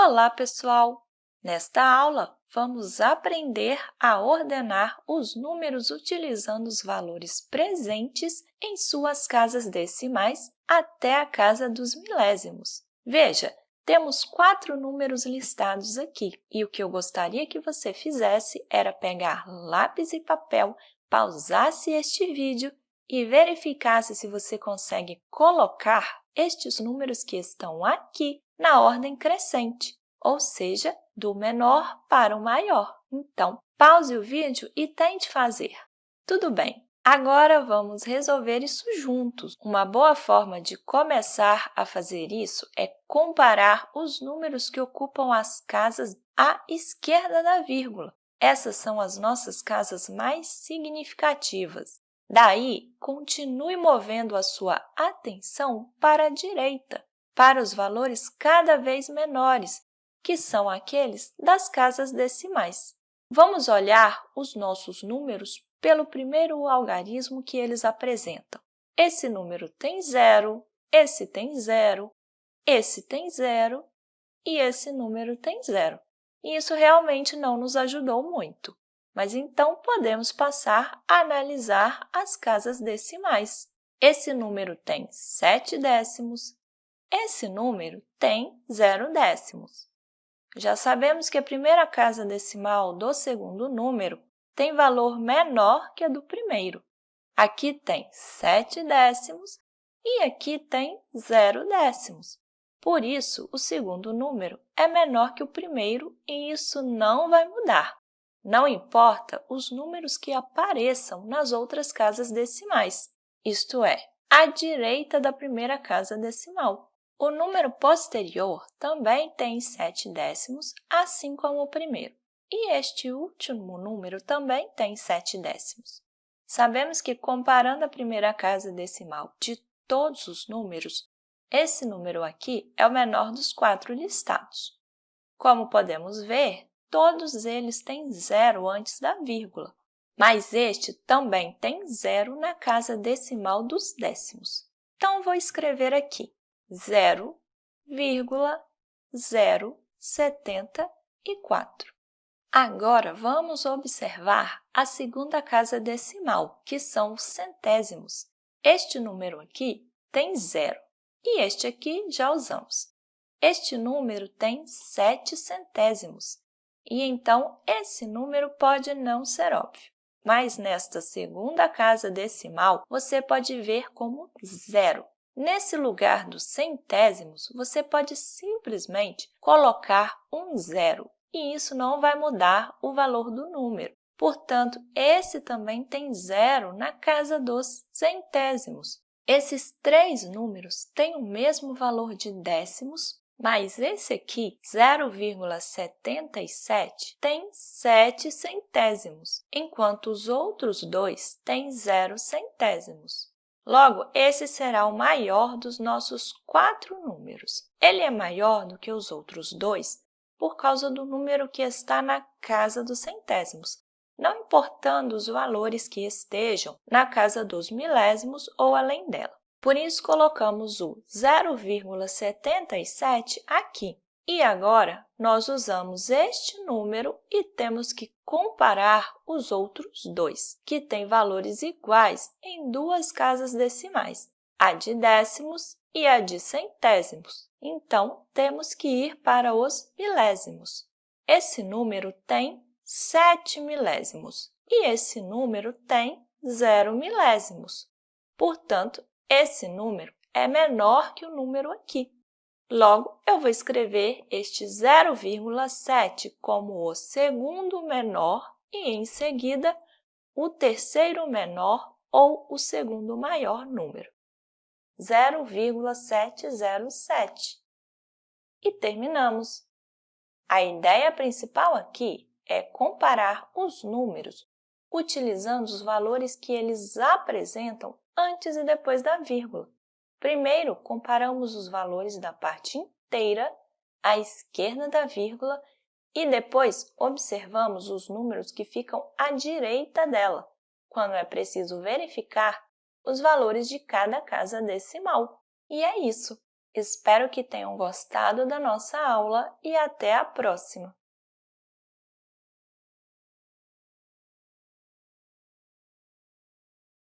Olá, pessoal! Nesta aula, vamos aprender a ordenar os números utilizando os valores presentes em suas casas decimais até a casa dos milésimos. Veja, temos quatro números listados aqui e o que eu gostaria que você fizesse era pegar lápis e papel, pausasse este vídeo e verificasse se você consegue colocar estes números que estão aqui na ordem crescente, ou seja, do menor para o maior. Então, pause o vídeo e tente fazer. Tudo bem, agora vamos resolver isso juntos. Uma boa forma de começar a fazer isso é comparar os números que ocupam as casas à esquerda da vírgula. Essas são as nossas casas mais significativas. Daí, continue movendo a sua atenção para a direita, para os valores cada vez menores, que são aqueles das casas decimais. Vamos olhar os nossos números pelo primeiro algarismo que eles apresentam. Esse número tem zero, esse tem zero, esse tem zero e esse número tem zero. E isso realmente não nos ajudou muito. Mas então podemos passar a analisar as casas decimais. Esse número tem 7 décimos, esse número tem 0 décimos. Já sabemos que a primeira casa decimal do segundo número tem valor menor que a do primeiro. Aqui tem 7 décimos e aqui tem 0 décimos. Por isso, o segundo número é menor que o primeiro e isso não vai mudar. Não importa os números que apareçam nas outras casas decimais, isto é, à direita da primeira casa decimal. O número posterior também tem 7 décimos, assim como o primeiro. E este último número também tem 7 décimos. Sabemos que, comparando a primeira casa decimal de todos os números, esse número aqui é o menor dos quatro listados. Como podemos ver, todos eles têm zero antes da vírgula, mas este também tem zero na casa decimal dos décimos. Então, vou escrever aqui 0,074. Agora, vamos observar a segunda casa decimal, que são os centésimos. Este número aqui tem zero e este aqui já usamos. Este número tem 7 centésimos e então esse número pode não ser óbvio. Mas nesta segunda casa decimal, você pode ver como zero. Nesse lugar dos centésimos, você pode simplesmente colocar um zero, e isso não vai mudar o valor do número. Portanto, esse também tem zero na casa dos centésimos. Esses três números têm o mesmo valor de décimos, mas esse aqui, 0,77, tem 7 centésimos, enquanto os outros dois têm 0 centésimos. Logo, esse será o maior dos nossos quatro números. Ele é maior do que os outros dois por causa do número que está na casa dos centésimos, não importando os valores que estejam na casa dos milésimos ou além dela. Por isso, colocamos o 0,77 aqui. E agora, nós usamos este número e temos que comparar os outros dois, que têm valores iguais em duas casas decimais, a de décimos e a de centésimos. Então, temos que ir para os milésimos. Esse número tem 7 milésimos e esse número tem 0 milésimos. Portanto, esse número é menor que o número aqui. Logo, eu vou escrever este 0,7 como o segundo menor e, em seguida, o terceiro menor ou o segundo maior número. 0,707. E terminamos. A ideia principal aqui é comparar os números utilizando os valores que eles apresentam antes e depois da vírgula. Primeiro, comparamos os valores da parte inteira à esquerda da vírgula e depois observamos os números que ficam à direita dela, quando é preciso verificar os valores de cada casa decimal. E é isso! Espero que tenham gostado da nossa aula e até a próxima!